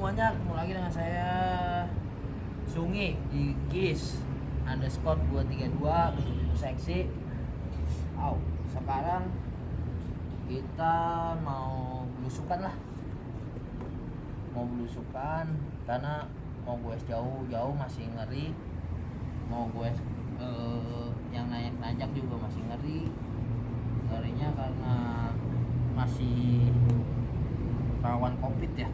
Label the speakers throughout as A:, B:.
A: semuanya, ketemu lagi dengan saya Sungi di GIS underscore 232 begitu seksi. Au, sekarang kita mau belusukan lah. Mau belusukan karena mau gue jauh-jauh masih ngeri. Mau gue eh, yang naik nanjak juga masih ngeri. Ngerinya karena masih rawan covid ya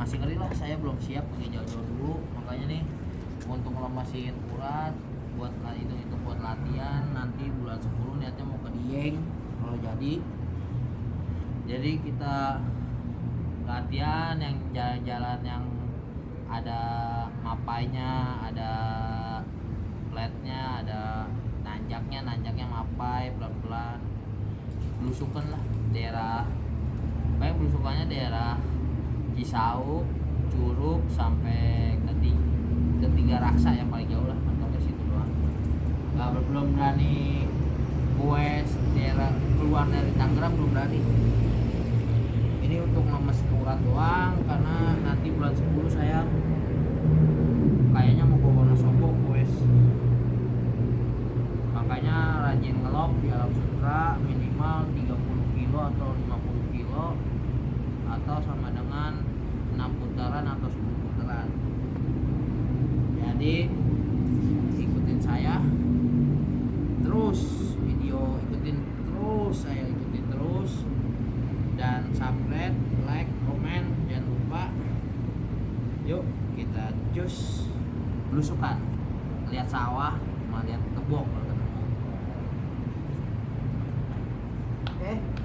A: masih ngeri lah saya belum siap pergi jauh-jauh dulu. Makanya nih untuk ngelemasin urat buat itu itu buat latihan. Nanti bulan 10 niatnya mau ke Dieng kalau jadi. Jadi kita latihan yang jalan-jalan yang ada mapainya ada flatnya ada nanjaknya nanjaknya mapai pelan-pelan belusukan lah daerah. Kayak belusukannya daerah Cisau, Curug sampai ke ketiga raksa yang paling jauh lah mentoknya situ doang. Nggak belum berani gue daerah keluar dari Tangerang belum berani. Ini untuk lemes urat doang karena nanti bulan 10 saya kayaknya mau ke Wonosobo gue makanya rajin ngelok di alam sutra minimal 30 kilo atau 50 kilo atau sama dengan 6 putaran atau 10 putaran. Jadi ikutin saya. Terus video ikutin terus saya ikutin terus. Dan subscribe like komen jangan lupa. Yuk kita cus belusukan. Lihat sawah sama lihat kebun oke. ntar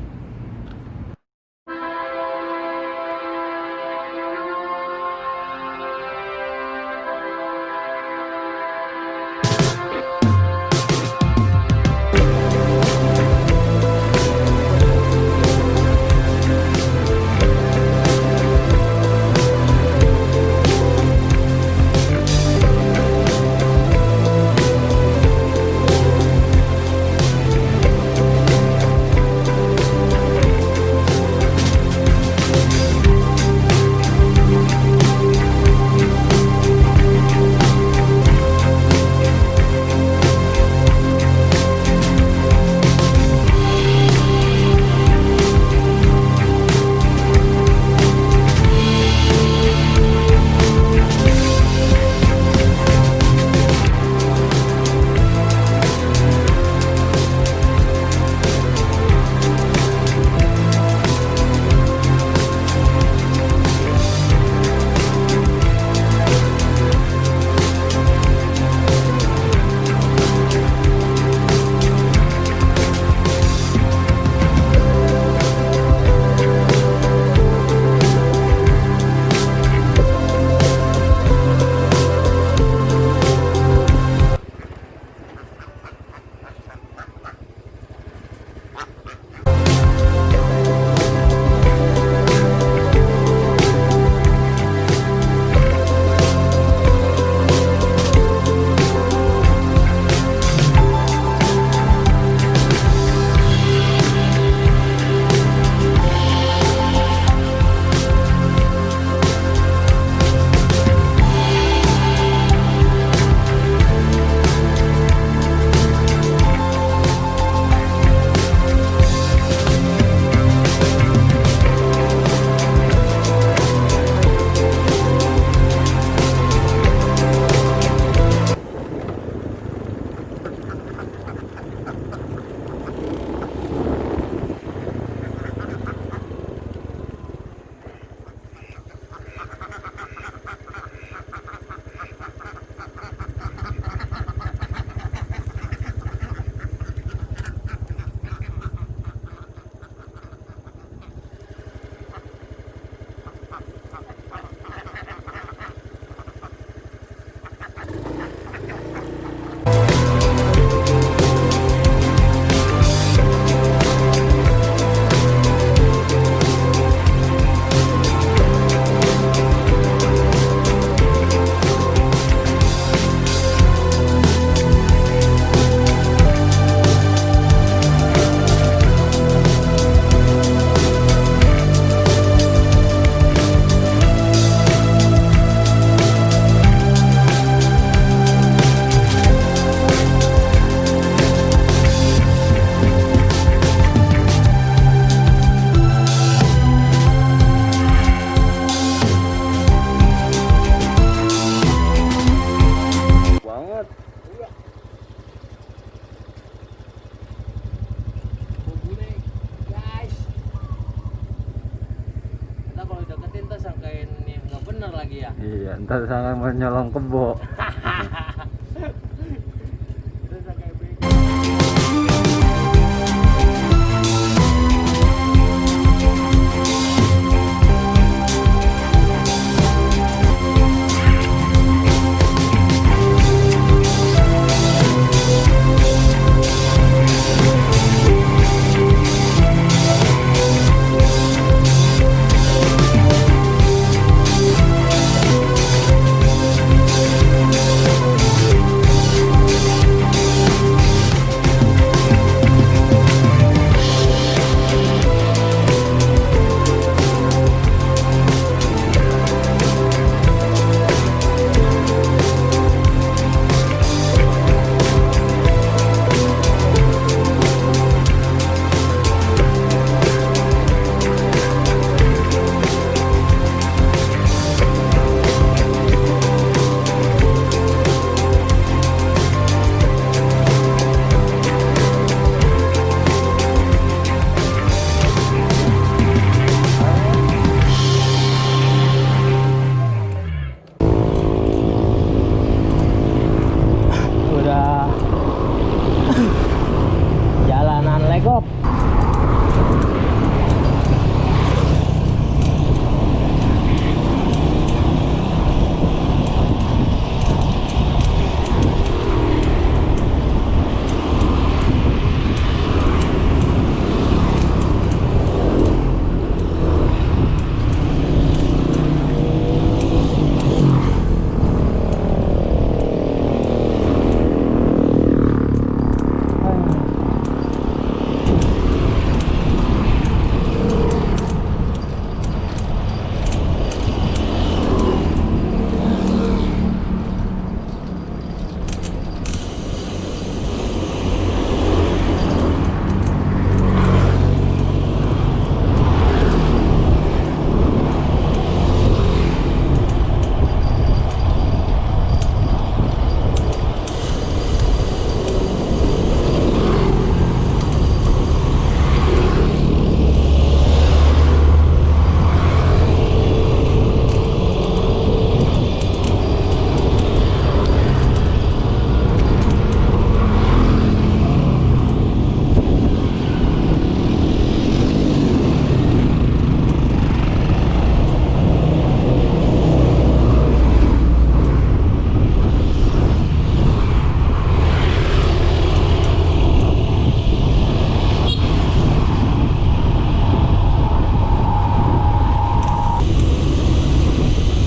A: sangat menyolong kebo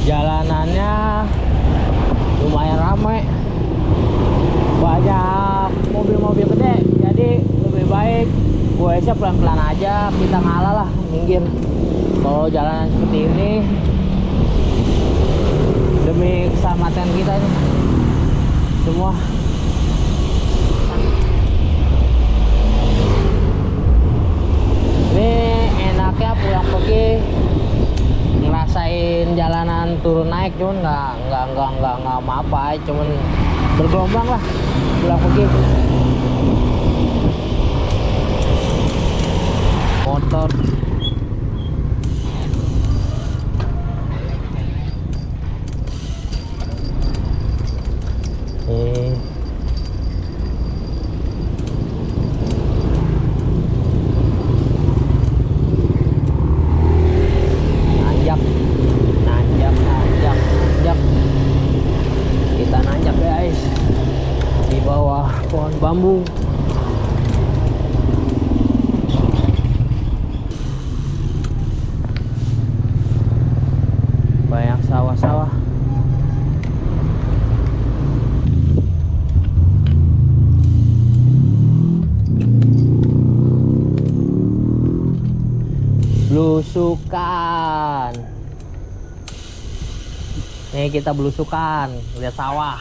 A: jalanannya lumayan ramai banyak mobil-mobil gede. Jadi lebih baik gue sih pelan-pelan aja kita ngalah lah minggir. Kalau jalanan seperti ini demi keselamatan kita ini. Semua. Ini enaknya pulang pergi ngerasain jalanan turun naik cuman nggak nggak nggak nggak nggak apa apa cuman bergelombang lah pulang pergi motor eh nanjak nanjak nanjak nanjak kita nanjak guys di bawah pohon bambu banyak sawah-sawah belusukan nih kita belusukan lihat sawah.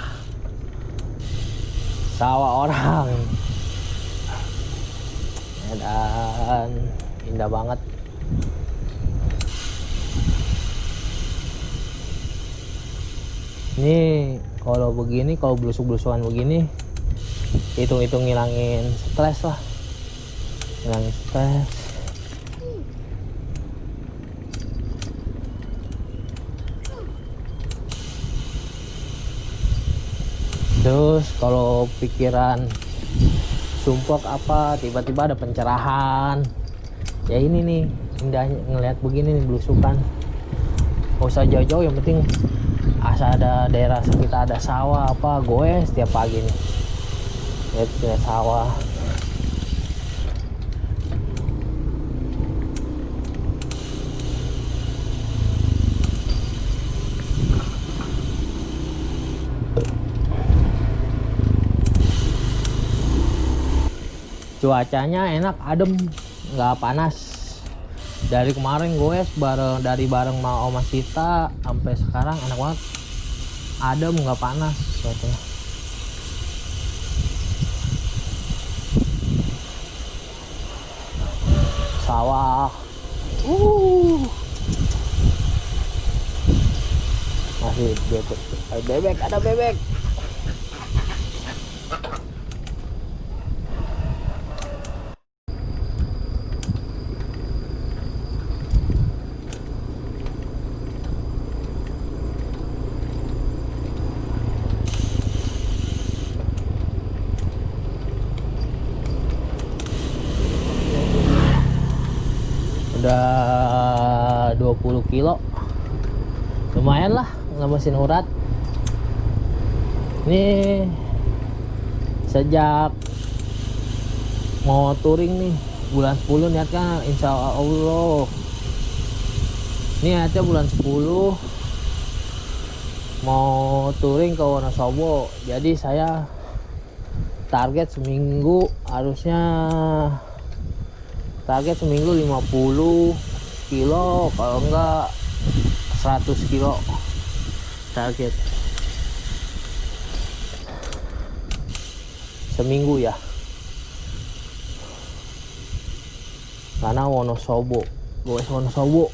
A: Sawah orang. Dan indah banget. Ini kalau begini kalau belusuk-belusukan begini hitung-hitung ngilangin stres lah. Ngilangin stres terus kalau pikiran sumpek apa tiba-tiba ada pencerahan. Ya ini nih indahnya ngelihat begini nih belusukan. Gak usah jauh-jauh yang penting asal ada daerah sekitar ada sawah apa gue setiap pagi nih. Lihat sawah cuacanya enak adem nggak panas. Dari kemarin gue bareng dari bareng mau Oma Sita sampai sekarang enak banget. Adem nggak panas cuacanya sawah. Uh. Masih bebek bebek ada bebek udah 20 kilo. Lumayan lah nggak mesin urat. Ini sejak mau touring nih bulan 10 niatkan insya Allah. Ini niatnya bulan 10 mau touring ke Wonosobo. Jadi saya target seminggu harusnya target seminggu 50 kilo kalau enggak 100 kilo target. Seminggu ya. Karena Wonosobo gue Wonosobo.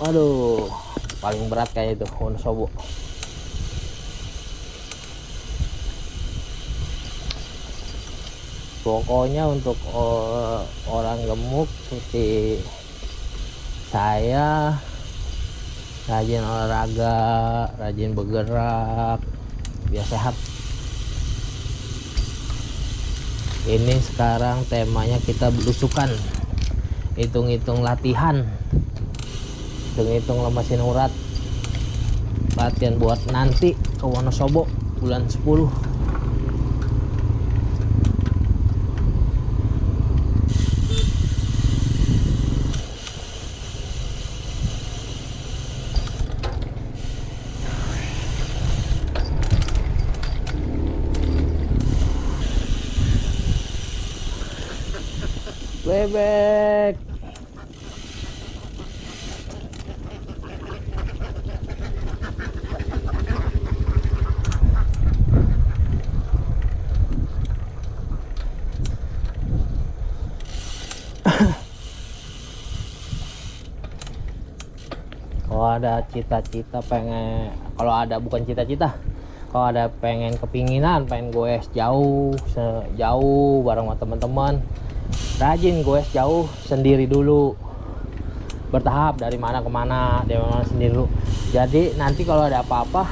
A: Aduh paling berat kayak itu Wonosobo pokoknya untuk uh, orang gemuk seperti saya rajin olahraga rajin bergerak biar sehat. Ini sekarang temanya kita belusukan. Hitung-hitung latihan. Hitung-hitung lemesin urat. Latihan buat nanti ke Wonosobo bulan 10 bebek. Kalau ada cita-cita pengen kalau ada bukan cita-cita kalau ada pengen kepinginan pengen gue jauh jauh bareng sama teman-teman rajin gue jauh sendiri dulu. Bertahap dari mana ke mana dari mana sendiri dulu. Jadi nanti kalau ada apa-apa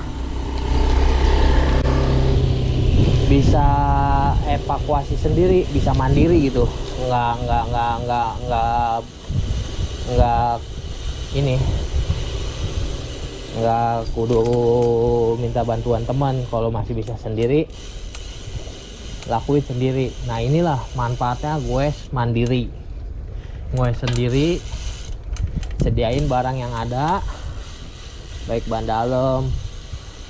A: bisa evakuasi sendiri bisa mandiri gitu. Nggak nggak nggak nggak nggak nggak ini. Nggak kudu minta bantuan teman kalau masih bisa sendiri lakuin sendiri. Nah inilah manfaatnya gue mandiri. Gue sendiri sediain barang yang ada baik ban dalam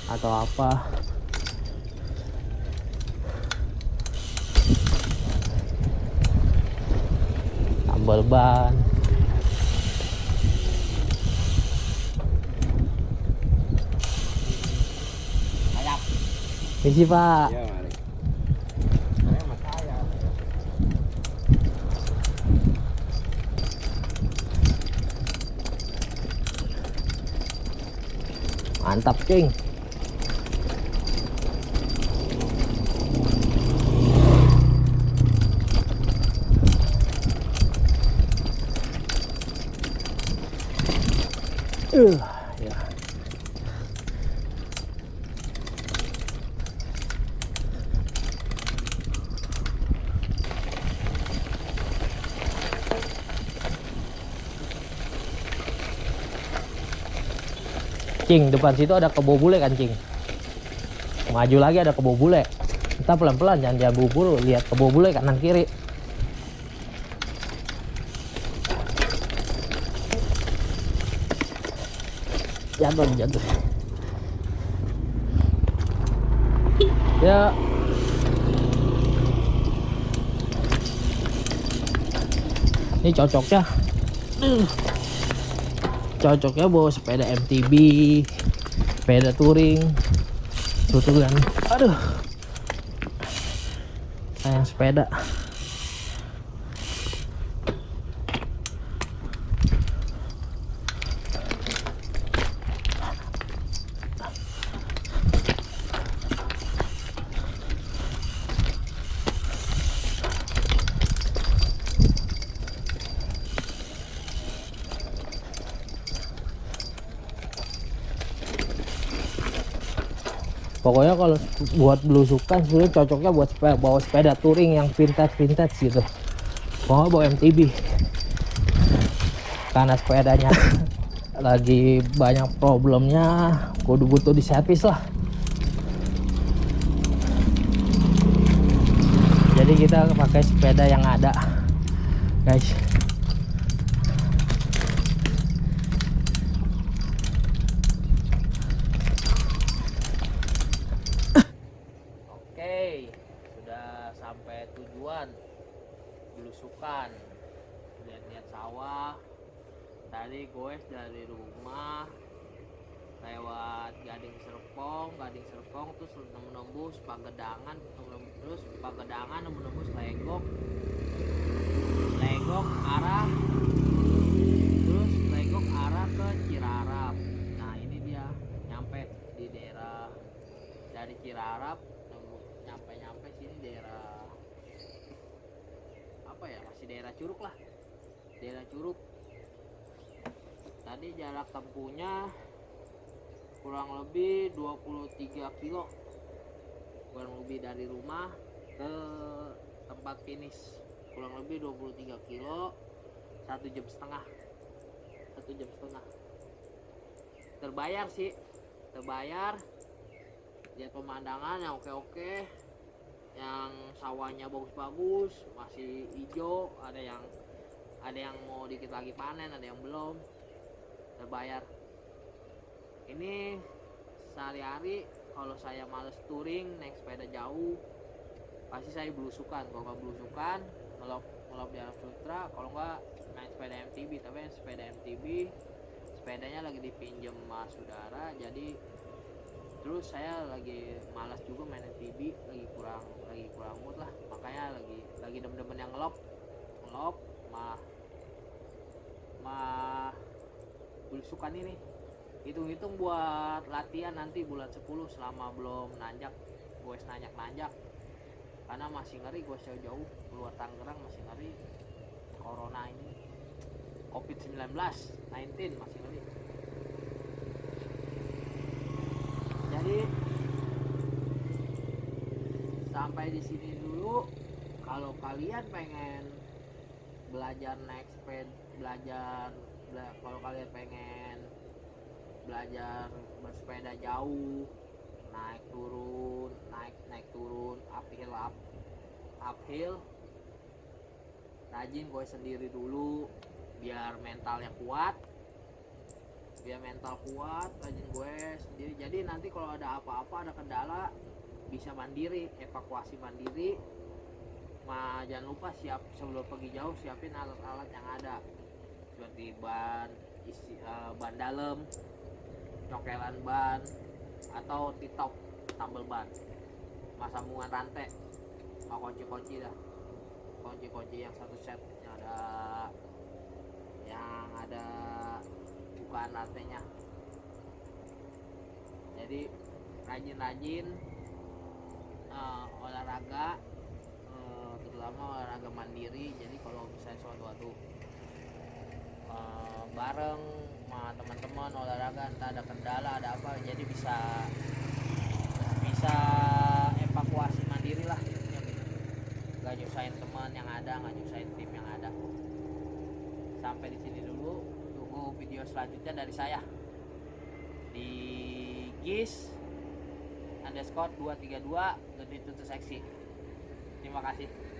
A: atau apa. Tambal ban. Misi pak.
B: Ya,
A: Mantap, King. Uh, ya. Cing depan situ ada kebo bule kan cing? Maju lagi ada kebo bule. Kita pelan pelan jangan jangan buru lihat kebo bule kanan kiri. Jatuh jatuh ya. Ini cocoknya. uh, cocoknya bawa sepeda MTB sepeda touring tuh kan. Aduh. Sayang sepeda pokoknya kalau buat belusukan sebenarnya cocoknya buat sepeda, bawa sepeda touring yang vintage vintage gitu. Pokoknya bawa MTB karena sepedanya lagi banyak problemnya kudu butuh di servis lah. Jadi kita pakai sepeda yang ada guys Oke, sudah sampai tujuan belusukan. Lihat-lihat sawah. Tadi goes dari rumah lewat Gading Serpong, Gading Serpong terus menembus Pagedangan, terus Pagedangan menembus Legok. Legok arah terus Legok arah ke Cirarap. Nah, ini dia nyampe di daerah dari Cirarap nyampe nyampe sini daerah daerah Curug lah. Daerah Curug. Tadi jarak tempuhnya kurang lebih 23 kilo. Kurang lebih dari rumah ke tempat finish. Kurang lebih 23 kilo satu jam setengah. Satu jam setengah. Terbayar sih. Terbayar. Lihat pemandangan yang oke-oke yang sawahnya bagus-bagus masih hijau ada yang ada yang mau dikit lagi panen ada yang belum terbayar. Ini sehari-hari kalau saya males touring naik sepeda jauh pasti saya belusukan. Kalau nggak belusukan ngelop ngelop di Arab Sutra. Kalau nggak main sepeda MTB tapi sepeda MTB sepedanya lagi dipinjam sama saudara. Jadi terus saya lagi malas juga main MTB lagi kurang lagi kurang mood lah. Makanya lagi lagi demen-demen yang ngelop. Ngelop mah mah belusukan ini. Hitung-hitung buat latihan nanti bulan 10 selama belum nanjak. Gue nanjak-nanjak. Karena masih ngeri gue jauh-jauh. Keluar Tangerang masih ngeri. Corona ini. Covid 19 19 masih ngeri. Jadi sampai di sini dulu. Kalau kalian pengen belajar naik sepeda belajar bela- kalau kalian pengen belajar bersepeda jauh naik turun naik naik turun uphill up uphill rajin gue sendiri dulu biar mentalnya kuat. Biar mental kuat rajin gue sendiri. Jadi nanti kalau ada apa-apa ada kendala bisa mandiri evakuasi mandiri. Ma, jangan lupa siap sebelum pergi jauh siapin alat-alat yang ada. Seperti ban isi eh, ban dalam cokelan ban atau titop tambal ban. Sama sambungan rantai. Sama kunci-kunci dah. Kunci-kunci yang satu set yang ada yang ada bukaan rantainya. Jadi rajin-rajin eh, olahraga eh, terutama olahraga mandiri. Jadi kalau misalnya suatu-suatu eh, bareng sama teman-teman olahraga entah ada kendala ada apa jadi bisa bisa evakuasi mandiri lah. Intinya gitu. Nggak nyusahin teman yang ada nggak nyusahin tim yang ada. Sampai di sini dulu. Tunggu video selanjutnya dari saya. Di gis underscore 232 lebih tutup seksi. Terima kasih